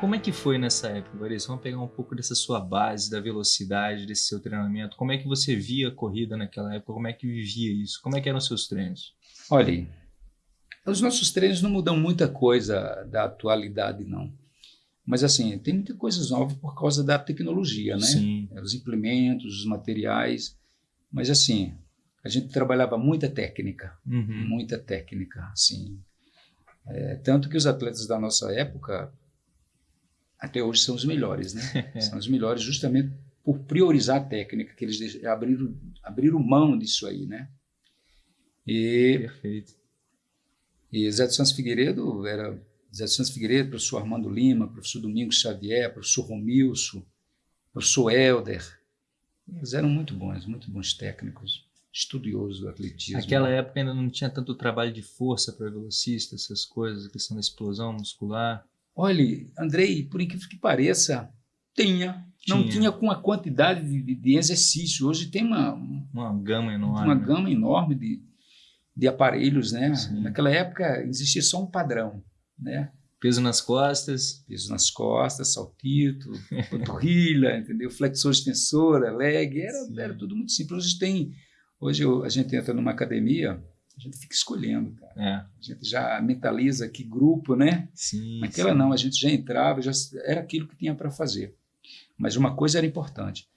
como é que foi nessa época, Larissa? Vamos pegar um pouco dessa sua base, da velocidade, desse seu treinamento. Como é que você via a corrida naquela época? Como é que vivia isso? Como é que eram os seus treinos? Olha, os nossos treinos não mudam muita coisa da atualidade, não. Mas, assim, tem muita coisa nova por causa da tecnologia, né? Sim. Os implementos, os materiais. Mas, assim, a gente trabalhava muita técnica, Uhum. muita técnica, assim. É, tanto que os atletas da nossa época, até hoje, são os melhores, né? são os melhores justamente por priorizar a técnica, que eles abriram, abriram mão disso aí, né? E Perfeito. e Zé dos Santos Figueiredo era Zé dos Santos Figueiredo, professor Armando Lima, professor Domingos Xavier, professor Romilson, professor Helder. Eles eram muito bons, muito bons técnicos, estudiosos do atletismo. Naquela época ainda não tinha tanto trabalho de força para velocista, essas coisas, a questão da explosão muscular. Olhe, Andrei, por incrível que pareça, tinha. Não Tinha. tinha com a quantidade de, de- exercício. Hoje tem uma, Uma gama enorme. uma gama enorme de, de aparelhos, né? Sim. Naquela época existia só um padrão, né? Peso nas costas. peso nas costas, saltito, panturrilha, entendeu? Flexor, extensora, leg, era, Sim. era tudo muito simples. Hoje tem, hoje eu- a gente entra numa academia, a gente fica escolhendo, cara. É, A gente já mentaliza que grupo, né? sim. Naquela sim. não, a gente já entrava, já era aquilo que tinha para fazer. Mas uma coisa era importante,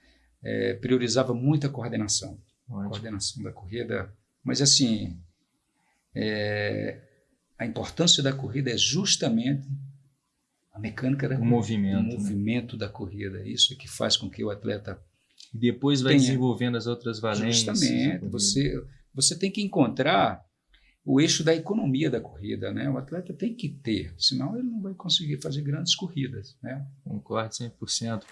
é, priorizava muito a coordenação Ótimo. coordenação da corrida. Mas, assim, é, a importância da corrida é justamente a mecânica da O corrida, movimento, o né? movimento da corrida. Isso é que faz com que o atleta. Depois vai Tenha. desenvolvendo as outras valências. justamente, corrida. você, você tem que encontrar o eixo da economia da corrida. Né? O atleta tem que ter, senão ele não vai conseguir fazer grandes corridas. Né? Concordo 100%.